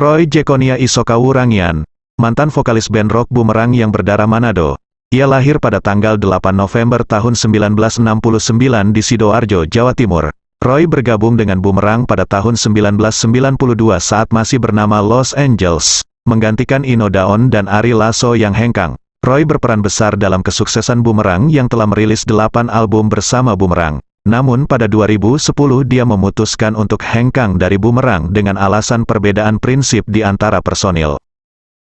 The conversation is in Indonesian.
Roy Jekonia Isokawu Rangian, mantan vokalis band rock Bumerang yang berdarah Manado. Ia lahir pada tanggal 8 November tahun 1969 di Sidoarjo, Jawa Timur. Roy bergabung dengan Bumerang pada tahun 1992 saat masih bernama Los Angeles, menggantikan Ino Daon dan Ari Lasso yang hengkang. Roy berperan besar dalam kesuksesan Bumerang yang telah merilis 8 album bersama Bumerang. Namun pada 2010 dia memutuskan untuk hengkang dari Bumerang dengan alasan perbedaan prinsip di antara personil.